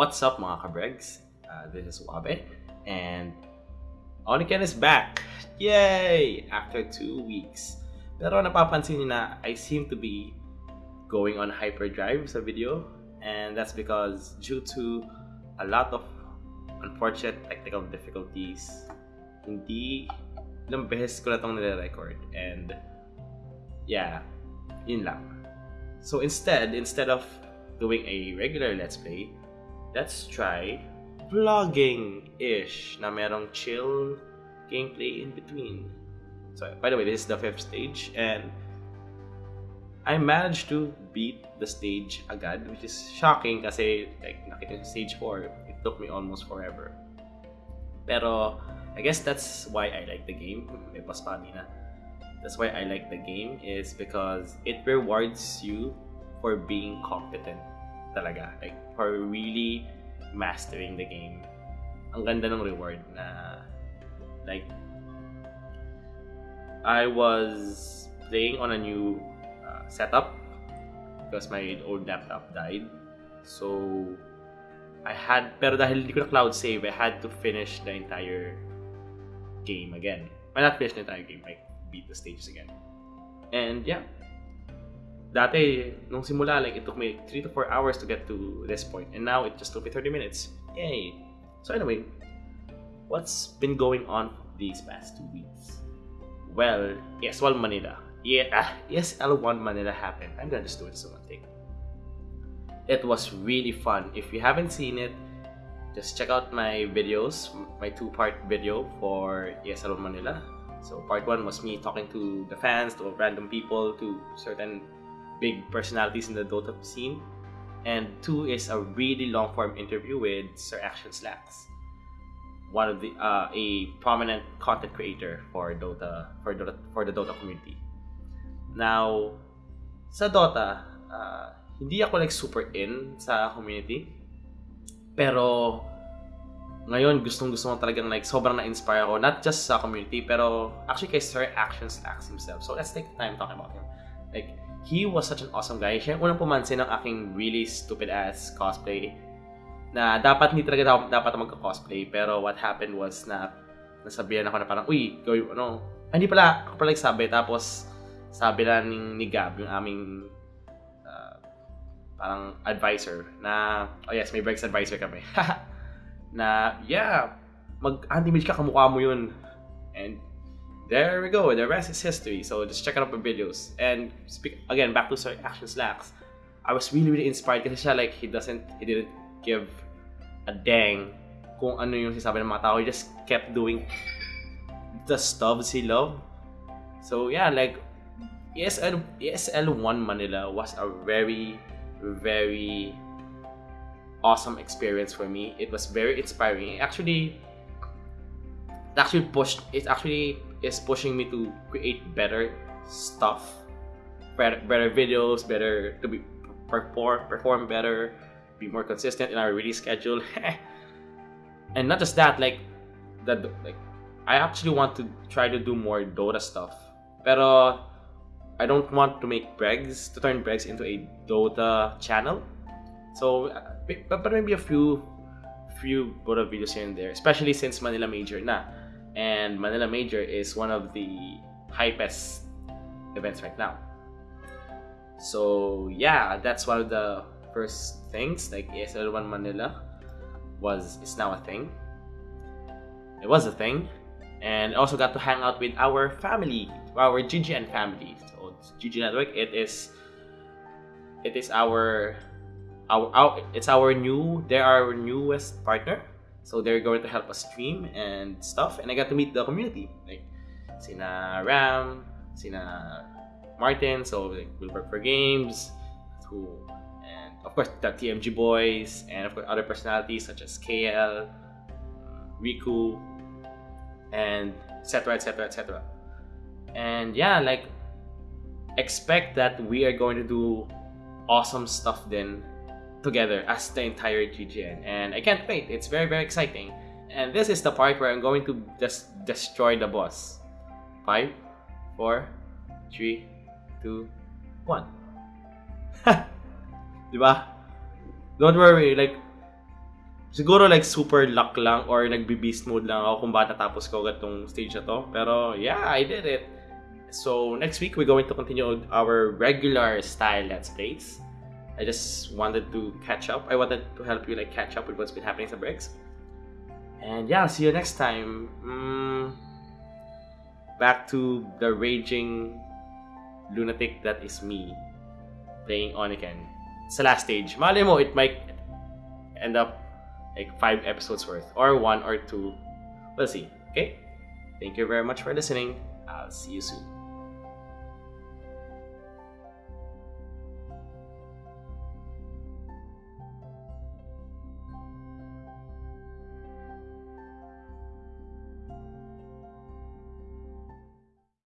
What's up mga kabregs? Uh, this is Wabe and Oniken is back! Yay! After two weeks. Pero napapansin niyo na I seem to be going on hyperdrive sa video and that's because due to a lot of unfortunate technical difficulties hindi ilang beses ko na itong nire-record and yeah, yun lang. So instead, instead of doing a regular Let's Play, let's try vlogging-ish na merong chill gameplay in between. So, by the way, this is the fifth stage, and I managed to beat the stage agad, which is shocking kasi like nakita stage 4, it took me almost forever. Pero I guess that's why I like the game. May pas na. That's why I like the game is because it rewards you for being competent talaga. Like for really mastering the game. Ang ganda ng reward na like I was playing on a new uh, setup because my old laptop died. So I had pero dahil hindi ko na cloud save, I had to finish the entire game again. Well, not finish the entire game, like beat the stages again. And yeah. Dati, nung simula, like, it took me 3 to 4 hours to get to this point. And now, it just took me 30 minutes. Yay! So anyway, what's been going on these past two weeks? Well, ESL Manila. Yeah, ah, ESL1 Manila happened. I'm gonna just do it as one thing. It was really fun. If you haven't seen it, just check out my videos, my two-part video for ESL Manila. So part one was me talking to the fans, to random people, to certain big personalities in the Dota scene. And two is a really long-form interview with Sir Action Slacks one of the uh, a prominent content creator for Dota for Dota for the Dota community. Now, sa Dota, uh, hindi ako like super in sa community. Pero ngayon gustong gusto mo talagang like sobrang na-inspire ako not just sa community pero actually kay Sir Action Slacks himself. So let's take time talking about him. Like he was such an awesome guy. Siya unang pumansin ng aking really stupid ass cosplay na dapat hindi talaga dapat magka-cosplay. Pero what happened was na nasabihan ako na parang uy gawin ano. Ah, hindi pala. Ako pala nagsabi tapos sabi na ni, Gab yung aming uh, parang advisor na oh yes may breaks advisor kami. Na yeah mag anti-mage ka. Kamukha mo yun. And there we go the rest is history so just check out my videos and speak again back to Sir Action Slacks I was really really inspired kasi siya like he doesn't he didn't give a dang kung ano yung sinasabi ng mga tao. He just kept doing the stuff he loved. So yeah, like ESL ESL One Manila was a very very awesome experience for me. It was very inspiring. it Actually, it actually pushed. It actually is pushing me to create better stuff, better, better videos, better to be perform perform better, be more consistent in our release schedule. and not just that, like that like I actually want to try to do more Dota stuff. Pero I don't want to make Bregs to turn Bregs into a Dota channel. So uh, but, but maybe a few few Dota videos here and there, especially since Manila Major na. And Manila Major is one of the hypest events right now. So yeah, that's one of the first things like ESL1 Manila was is now a thing. It was a thing, and also got to hang out with our family, our GGN family. So GG Network, it is it is our our, our it's our new they're our newest partner. So they're going to help us stream and stuff, and I got to meet the community. Like Sina Ram, Sina Martin, so like, work for games, who and of course the TMG boys and of course other personalities such as KL, uh, Riku, and etc etc etc. And yeah, like expect that we are going to do awesome stuff then together as the entire GGN and I can't wait. It's very very exciting. And this is the part where I'm going to just destroy the boss. Five, four, three, two, one. Di ba? Don't worry, like, siguro like super luck lang or nagbe-beast mode lang ako kung bakit natapos ko agad tong stage na to. Pero yeah, I did it. So next week we're going to continue our regular style let's plays. I just wanted to catch up. I wanted to help you like catch up with what's been happening sa Bregs. And yeah, I'll see you next time. Mm, back to the raging lunatic that is me playing Oniken. It's the last stage. Mali mo, it might end up like five episodes worth or one or two. We'll see. Okay? Thank you very much for listening. I'll see you soon.